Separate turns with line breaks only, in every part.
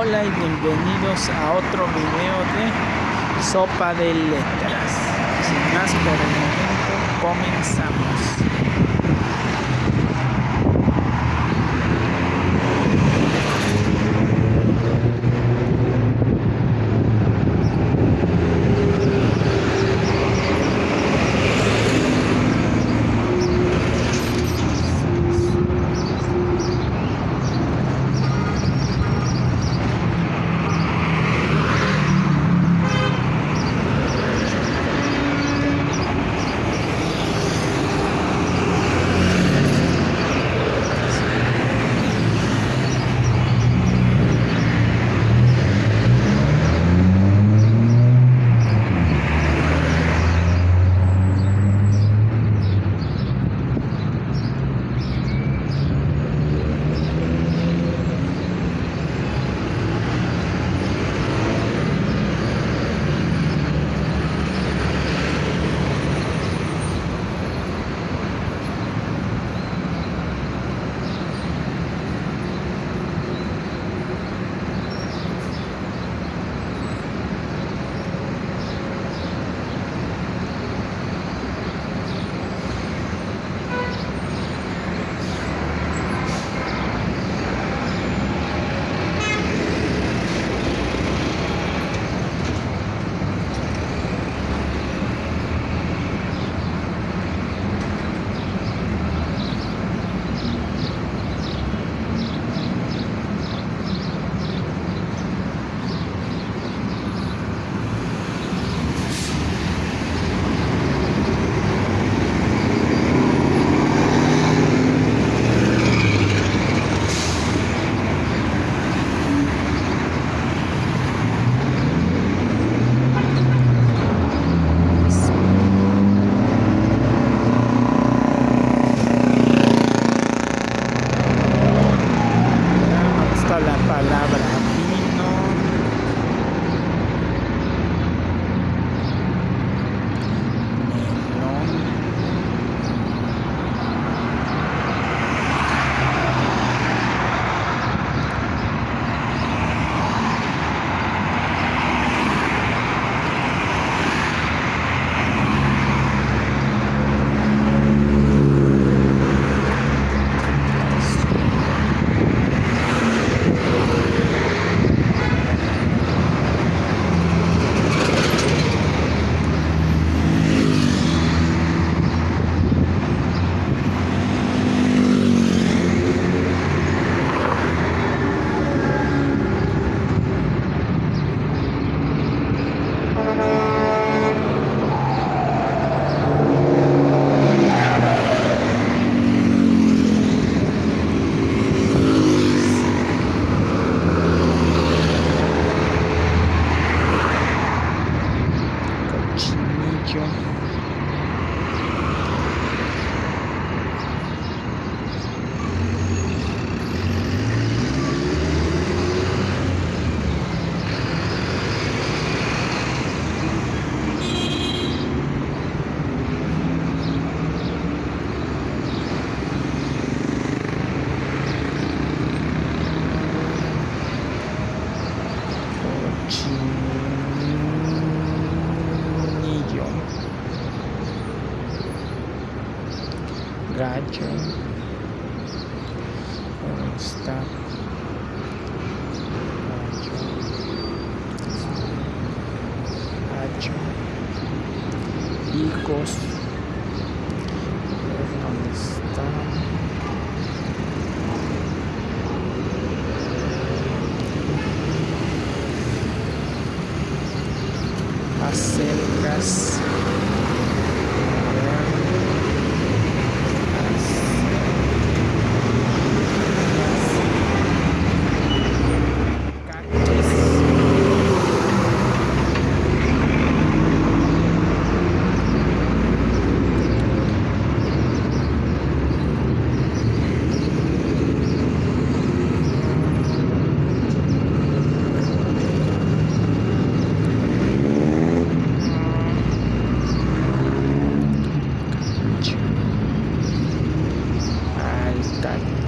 Hola y bienvenidos a otro video de Sopa de Letras. Sin más por el momento, comenzamos. children.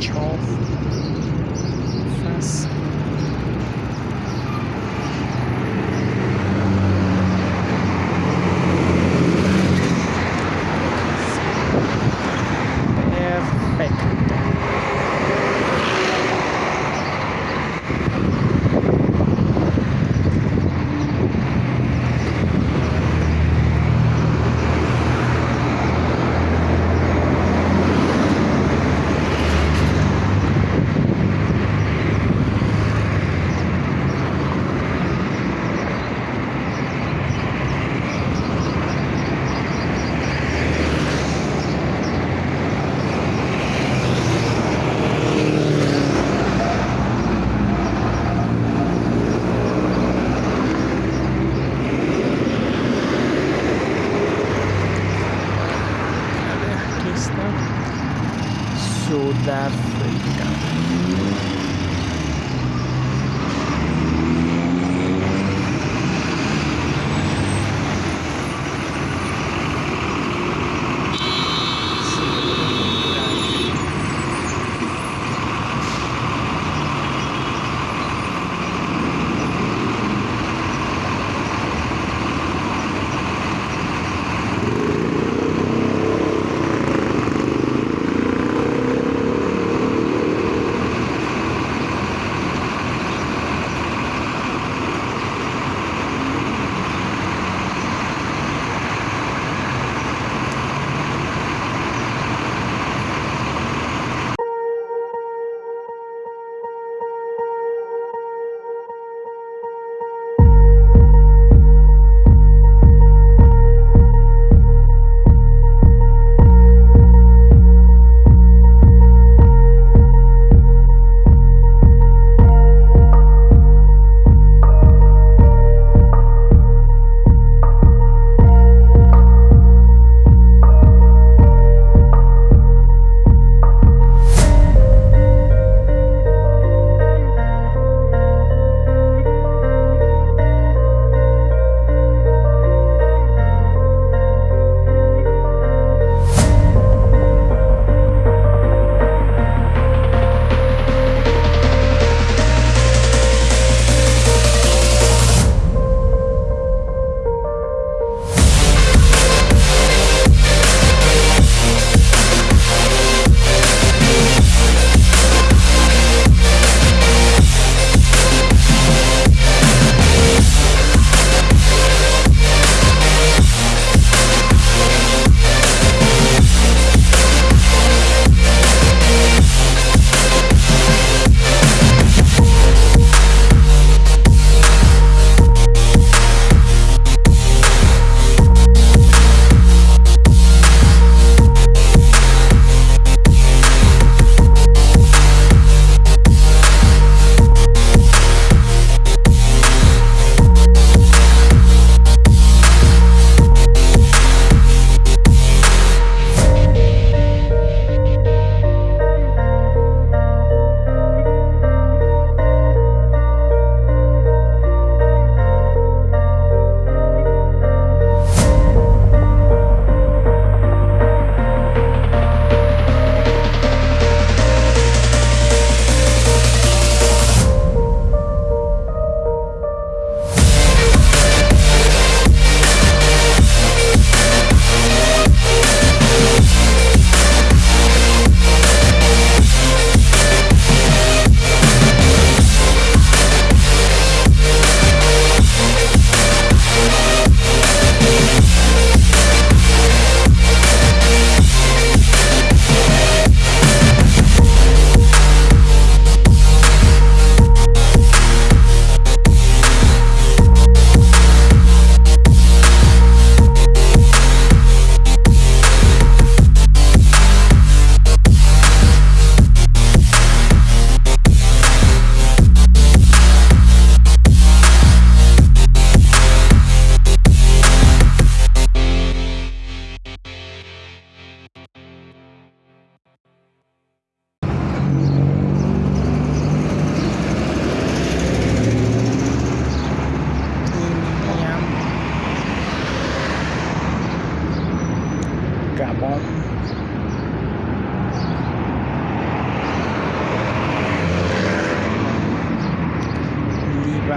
Charles. Face.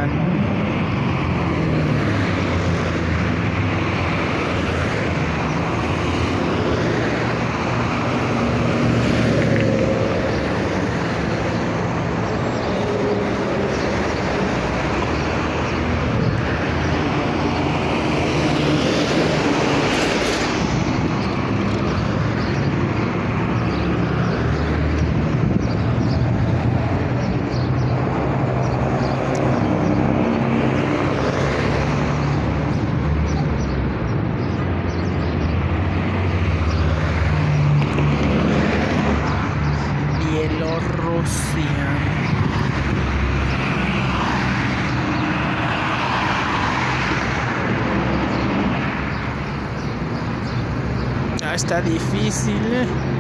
and difícil.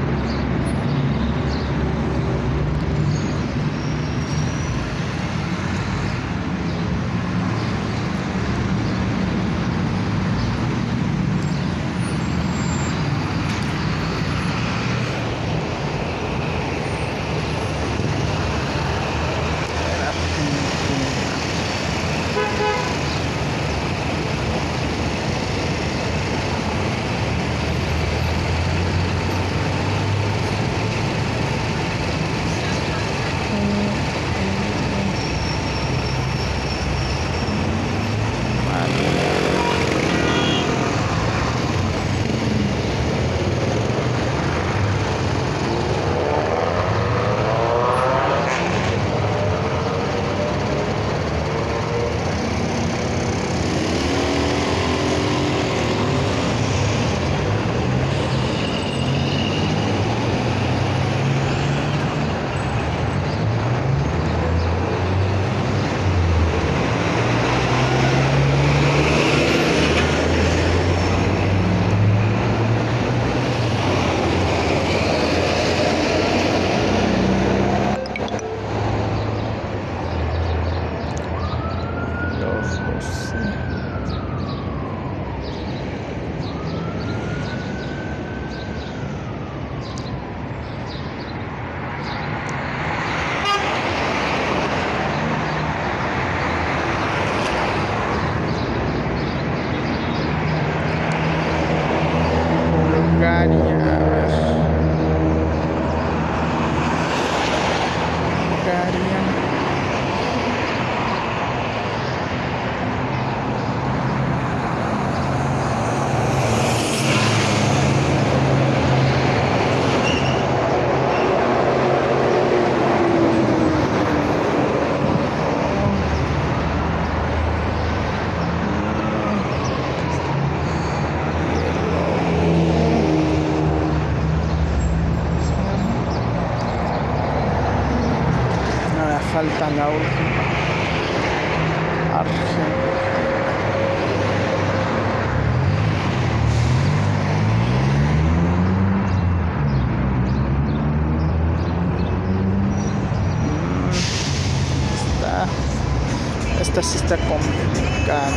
Esta sí está complicada.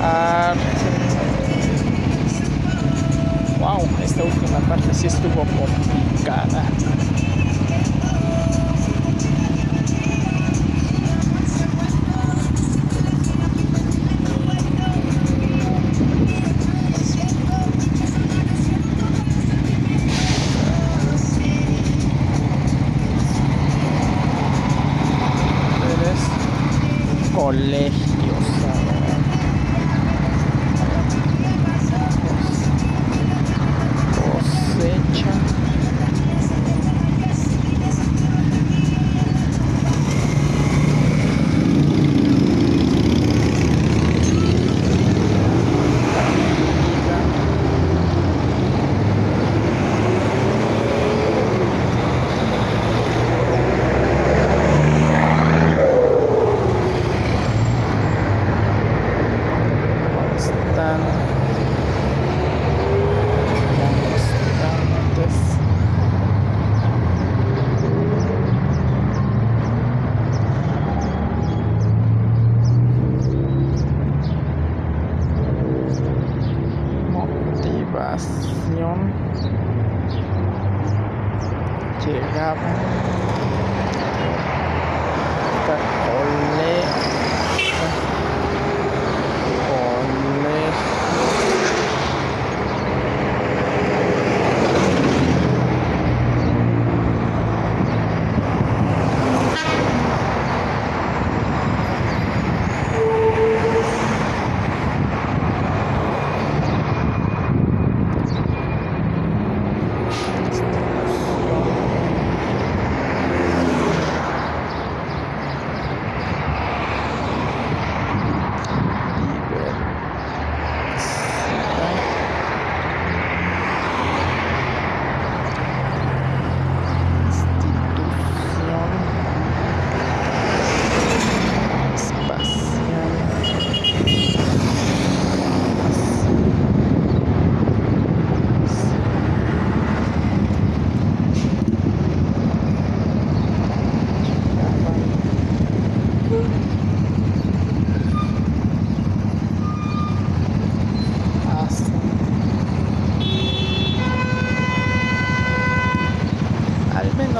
Ah, wow, esta última parte sí estuvo complicada.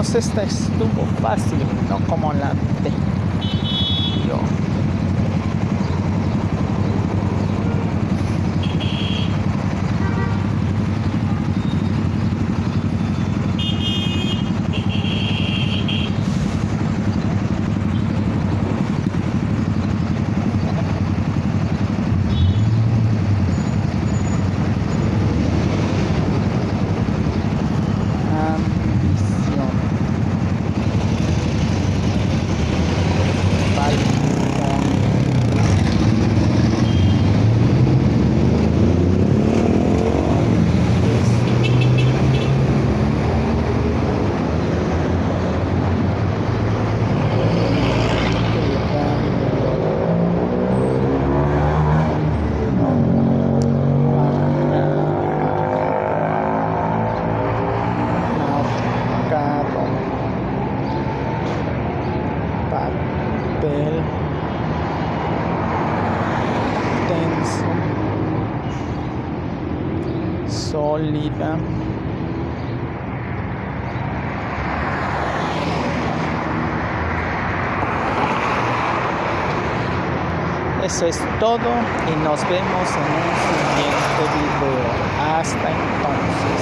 Menos esta estuvo fácil, no como la de yo. Papel tenso sólida Eso es todo y nos vemos en un siguiente video. Hasta entonces.